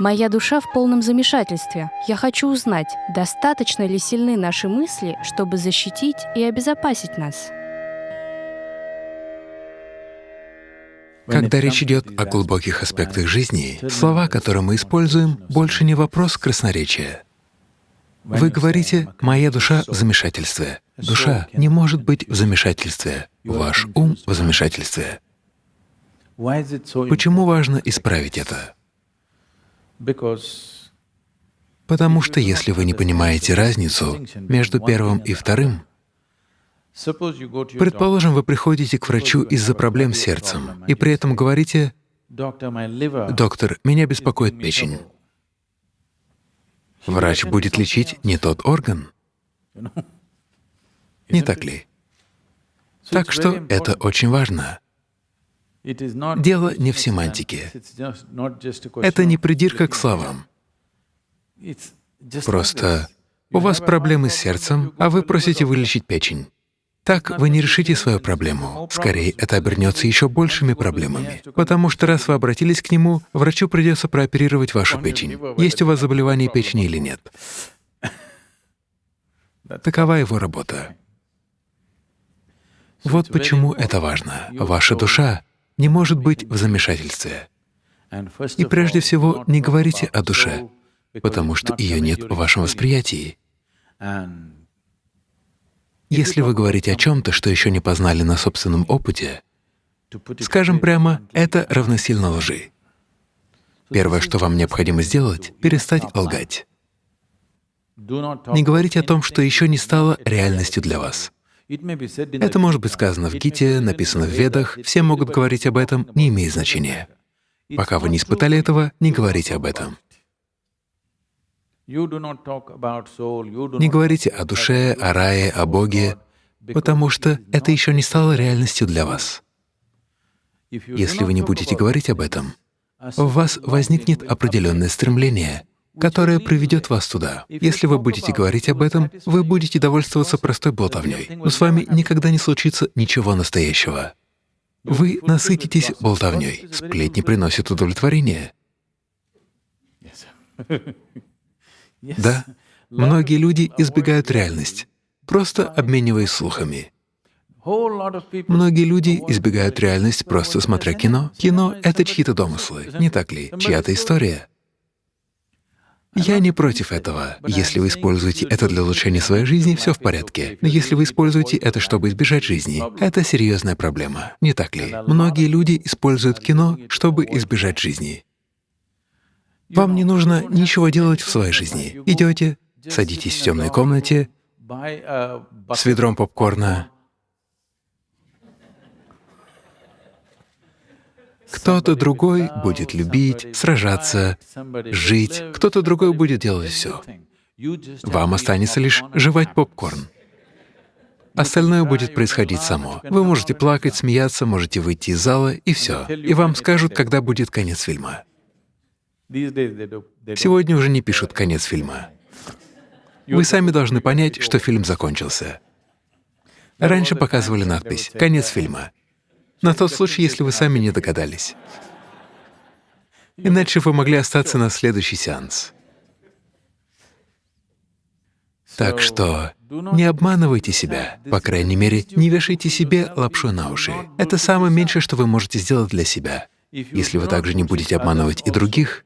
Моя душа в полном замешательстве. Я хочу узнать, достаточно ли сильны наши мысли, чтобы защитить и обезопасить нас. Когда речь идет о глубоких аспектах жизни, слова, которые мы используем, больше не вопрос красноречия. Вы говорите «моя душа в замешательстве». Душа не может быть в замешательстве, ваш ум в замешательстве. Почему важно исправить это? Потому что если вы не понимаете разницу между первым и вторым, предположим, вы приходите к врачу из-за проблем с сердцем, и при этом говорите, «Доктор, меня беспокоит печень». Врач будет лечить не тот орган. Не так ли? Так что это очень важно. Дело не в семантике. Это не придирка к словам. Просто у вас проблемы с сердцем, а вы просите вылечить печень. Так вы не решите свою проблему. Скорее, это обернется еще большими проблемами. Потому что раз вы обратились к нему, врачу придется прооперировать вашу печень. Есть у вас заболевание печени или нет. Такова его работа. Вот почему это важно. Ваша душа не может быть в замешательстве. И прежде всего не говорите о душе, потому что ее нет в вашем восприятии. Если вы говорите о чем-то, что еще не познали на собственном опыте, скажем прямо, это равносильно лжи. Первое, что вам необходимо сделать — перестать лгать. Не говорите о том, что еще не стало реальностью для вас. Это может быть сказано в Гите, написано в Ведах, все могут говорить об этом, не имеет значения. Пока вы не испытали этого, не говорите об этом. Не говорите о душе, о рае, о Боге, потому что это еще не стало реальностью для вас. Если вы не будете говорить об этом, в вас возникнет определенное стремление которое приведет вас туда. Если вы будете говорить об этом, вы будете довольствоваться простой болтовней, но с вами никогда не случится ничего настоящего. Вы насытитесь болтовней. Сплетни приносят удовлетворение. Да, многие люди избегают реальность, просто обмениваясь слухами. Многие люди избегают реальность, просто смотря кино. Кино — это чьи-то домыслы, не так ли? Чья-то история. Я не против этого. Если вы используете это для улучшения своей жизни, все в порядке. Но если вы используете это, чтобы избежать жизни, это серьезная проблема, не так ли? Многие люди используют кино, чтобы избежать жизни. Вам не нужно ничего делать в своей жизни. Идете, садитесь в темной комнате с ведром попкорна, Кто-то другой будет любить, сражаться, жить, кто-то другой будет делать все. Вам останется лишь жевать попкорн. Остальное будет происходить само. Вы можете плакать, смеяться, можете выйти из зала, и все. И вам скажут, когда будет конец фильма. Сегодня уже не пишут конец фильма. Вы сами должны понять, что фильм закончился. Раньше показывали надпись «Конец фильма». На тот случай, если вы сами не догадались. Иначе вы могли остаться на следующий сеанс. Так что не обманывайте себя, по крайней мере, не вешайте себе лапшу на уши. Это самое меньшее, что вы можете сделать для себя. Если вы также не будете обманывать и других,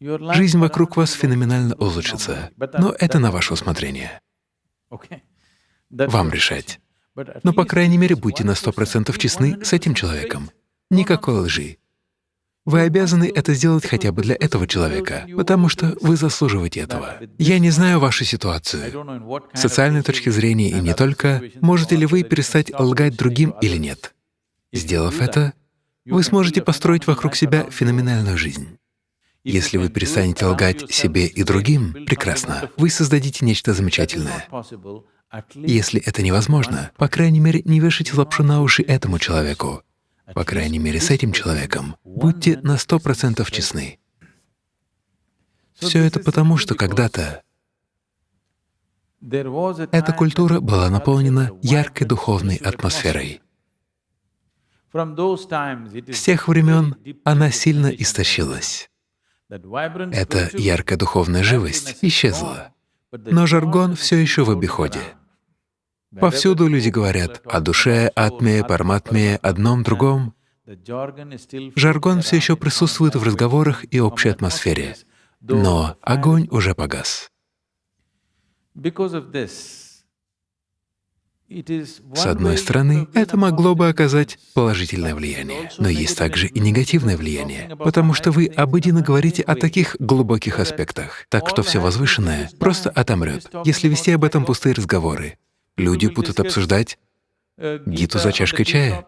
жизнь вокруг вас феноменально улучшится, но это на ваше усмотрение. Вам решать. Но, по крайней мере, будьте на сто процентов честны с этим человеком. Никакой лжи. Вы обязаны это сделать хотя бы для этого человека, потому что вы заслуживаете этого. Я не знаю вашу ситуацию. С социальной точки зрения и не только, можете ли вы перестать лгать другим или нет. Сделав это, вы сможете построить вокруг себя феноменальную жизнь. Если вы перестанете лгать себе и другим, прекрасно, вы создадите нечто замечательное. Если это невозможно, по крайней мере, не вешайте лапшу на уши этому человеку. По крайней мере, с этим человеком будьте на сто процентов честны. Все это потому, что когда-то эта культура была наполнена яркой духовной атмосферой. С тех времен она сильно истощилась. Эта яркая духовная живость исчезла, но жаргон все еще в обиходе. Повсюду люди говорят о душе, атме, парматме, одном, другом. Жаргон все еще присутствует в разговорах и общей атмосфере, но огонь уже погас. С одной стороны, это могло бы оказать положительное влияние, но есть также и негативное влияние, потому что вы обыденно говорите о таких глубоких аспектах, так что все возвышенное просто отомрет, если вести об этом пустые разговоры. Люди будут обсуждать Гиту за чашкой чая.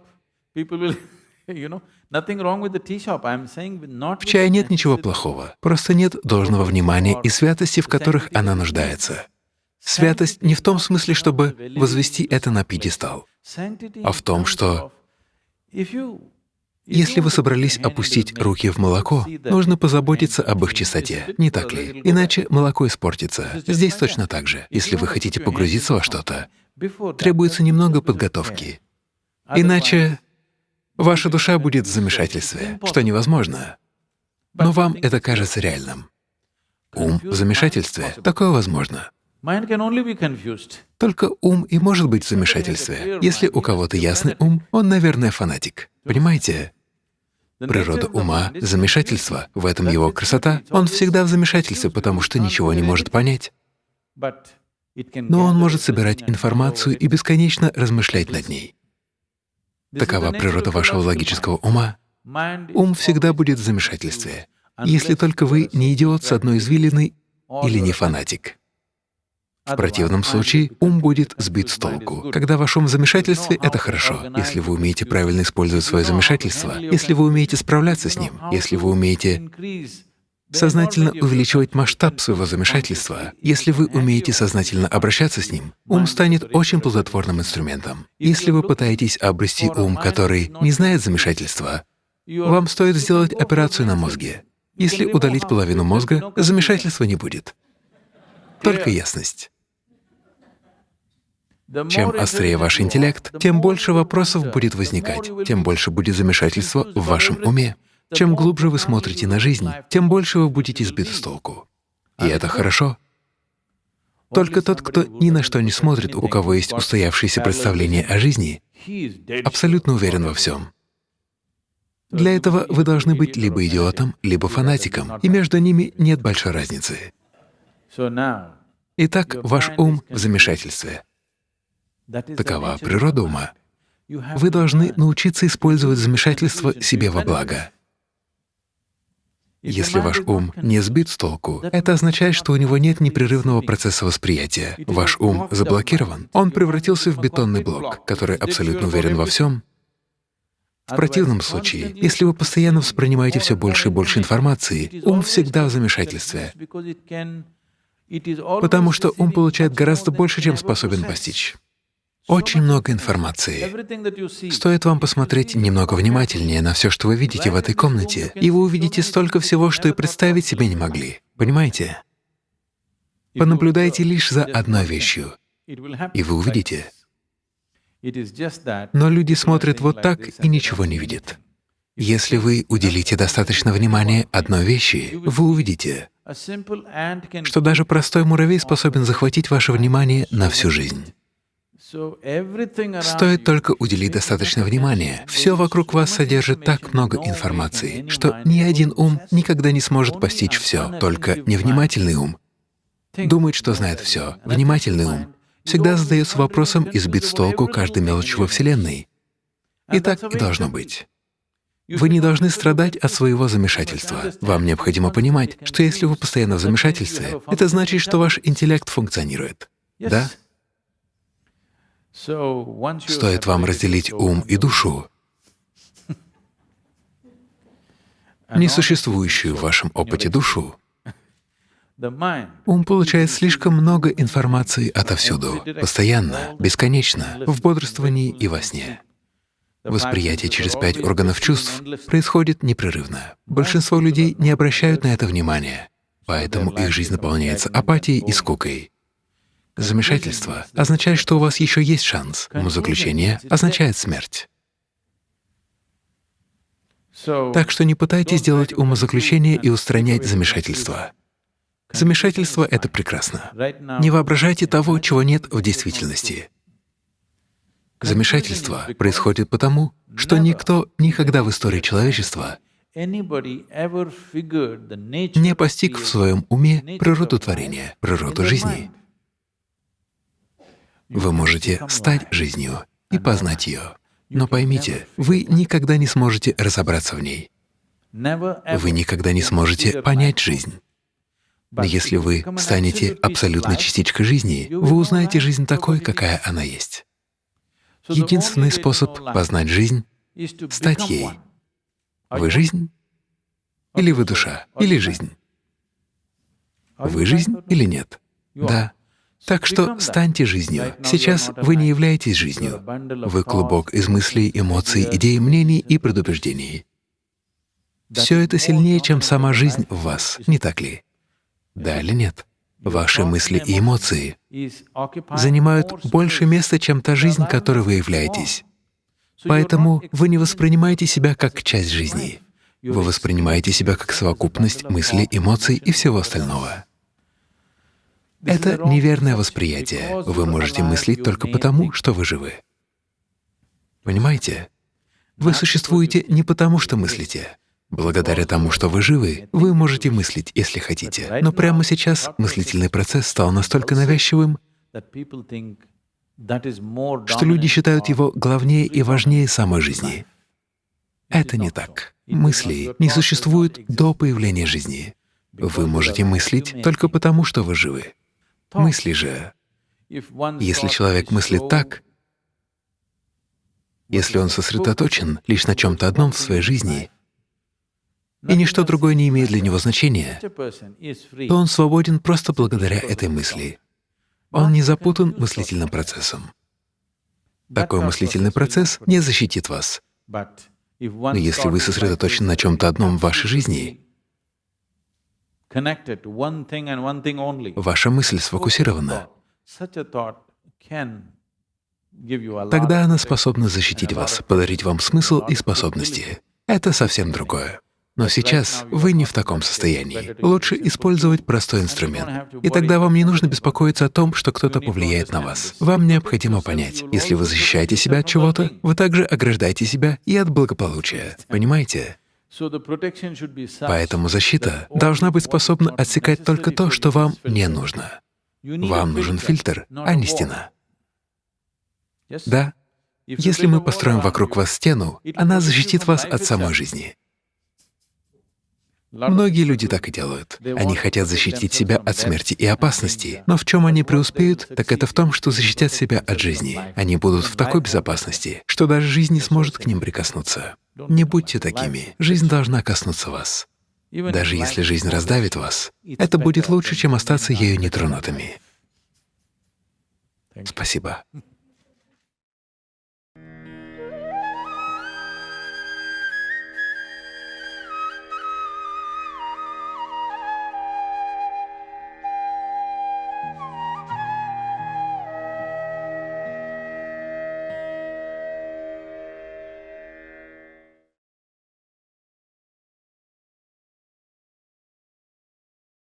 В чае нет ничего плохого, просто нет должного внимания и святости, в которых она нуждается. Святость не в том смысле, чтобы возвести это на пьедестал, а в том, что если вы собрались опустить руки в молоко, нужно позаботиться об их чистоте, не так ли? Иначе молоко испортится. Здесь точно так же. Если вы хотите погрузиться во что-то, требуется немного подготовки. Иначе ваша душа будет в замешательстве, что невозможно. Но вам это кажется реальным. Ум в замешательстве — такое возможно. Только ум и может быть в замешательстве. Если у кого-то ясный ум, он, наверное, фанатик. Понимаете? Природа ума — замешательство, в этом его красота. Он всегда в замешательстве, потому что ничего не может понять. Но он может собирать информацию и бесконечно размышлять над ней. Такова природа вашего логического ума. Ум всегда будет в замешательстве, если только вы не идиот с одной извилиной или не фанатик. В противном случае ум будет сбит с толку. Когда в замешательстве, это хорошо. Если вы умеете правильно использовать свое замешательство, если вы умеете справляться с ним, если вы умеете сознательно увеличивать масштаб своего замешательства, если вы умеете сознательно обращаться с ним, ум станет очень плодотворным инструментом. Если вы пытаетесь обрести ум, который не знает замешательства, вам стоит сделать операцию на мозге. Если удалить половину мозга, замешательства не будет. Только ясность. Чем острее ваш интеллект, тем больше вопросов будет возникать, тем больше будет замешательства в вашем уме. Чем глубже вы смотрите на жизнь, тем больше вы будете сбиты с толку. И это хорошо. Только тот, кто ни на что не смотрит, у кого есть устоявшееся представление о жизни, абсолютно уверен во всем. Для этого вы должны быть либо идиотом, либо фанатиком, и между ними нет большой разницы. Итак, ваш ум в замешательстве. Такова природа ума. Вы должны научиться использовать замешательство себе во благо. Если ваш ум не сбит с толку, это означает, что у него нет непрерывного процесса восприятия. Ваш ум заблокирован. Он превратился в бетонный блок, который абсолютно уверен во всем. В противном случае, если вы постоянно воспринимаете все больше и больше информации, ум всегда в замешательстве, потому что ум получает гораздо больше, чем способен постичь. Очень много информации. Стоит вам посмотреть немного внимательнее на все, что вы видите в этой комнате, и вы увидите столько всего, что и представить себе не могли. Понимаете? Понаблюдайте лишь за одной вещью, и вы увидите. Но люди смотрят вот так и ничего не видят. Если вы уделите достаточно внимания одной вещи, вы увидите, что даже простой муравей способен захватить ваше внимание на всю жизнь. Стоит только уделить достаточно внимания. Все вокруг вас содержит так много информации, что ни один ум никогда не сможет постичь все, только невнимательный ум думает, что знает все. Внимательный ум всегда задается вопросом и сбит с толку каждой мелочи во Вселенной. И так и должно быть. Вы не должны страдать от своего замешательства. Вам необходимо понимать, что если вы постоянно в замешательстве, это значит, что ваш интеллект функционирует. Да? Стоит вам разделить ум и душу, несуществующую в вашем опыте душу, Ум получает слишком много информации отовсюду, постоянно, бесконечно, в бодрствовании и во сне. Восприятие через пять органов чувств происходит непрерывно. Большинство людей не обращают на это внимания, поэтому их жизнь наполняется апатией и скукой. Замешательство означает, что у вас еще есть шанс, но заключение означает смерть. Так что не пытайтесь делать умозаключение и устранять замешательство. Замешательство — это прекрасно. Не воображайте того, чего нет в действительности. Замешательство происходит потому, что никто никогда в истории человечества не постиг в своем уме природу творения, природу жизни. Вы можете стать жизнью и познать ее. Но поймите, вы никогда не сможете разобраться в ней. Вы никогда не сможете понять жизнь. Но если вы станете абсолютной частичкой жизни, вы узнаете жизнь такой, какая она есть. Единственный способ познать жизнь — стать ей. Вы — жизнь? Или вы — душа? Или жизнь? Вы — жизнь или нет? Да. Так что станьте жизнью. Сейчас вы не являетесь жизнью. Вы — клубок из мыслей, эмоций, идей, мнений и предубеждений. Все это сильнее, чем сама жизнь в вас, не так ли? Да или нет? Ваши мысли и эмоции занимают больше места, чем та жизнь, которой вы являетесь. Поэтому вы не воспринимаете себя как часть жизни. Вы воспринимаете себя как совокупность мыслей, эмоций и всего остального. Это неверное восприятие. Вы можете мыслить только потому, что вы живы. Понимаете? Вы существуете не потому, что мыслите. Благодаря тому, что вы живы, вы можете мыслить, если хотите. Но прямо сейчас мыслительный процесс стал настолько навязчивым, что люди считают его главнее и важнее самой жизни. Это не так. Мысли не существуют до появления жизни. Вы можете мыслить только потому, что вы живы. Мысли же, если человек мыслит так, если он сосредоточен лишь на чем-то одном в своей жизни, и ничто другое не имеет для него значения, то он свободен просто благодаря этой мысли. Он не запутан мыслительным процессом. Такой мыслительный процесс не защитит вас. Но если вы сосредоточены на чем-то одном в вашей жизни, ваша мысль сфокусирована, тогда она способна защитить вас, подарить вам смысл и способности. Это совсем другое. Но сейчас вы не в таком состоянии. Лучше использовать простой инструмент. И тогда вам не нужно беспокоиться о том, что кто-то повлияет на вас. Вам необходимо понять, если вы защищаете себя от чего-то, вы также ограждаете себя и от благополучия. Понимаете? Поэтому защита должна быть способна отсекать только то, что вам не нужно. Вам нужен фильтр, а не стена. Да, если мы построим вокруг вас стену, она защитит вас от самой жизни. Многие люди так и делают. Они хотят защитить себя от смерти и опасности. Но в чем они преуспеют, так это в том, что защитят себя от жизни. Они будут в такой безопасности, что даже жизнь не сможет к ним прикоснуться. Не будьте такими. Жизнь должна коснуться вас. Даже если жизнь раздавит вас, это будет лучше, чем остаться ею нетронутыми. Спасибо.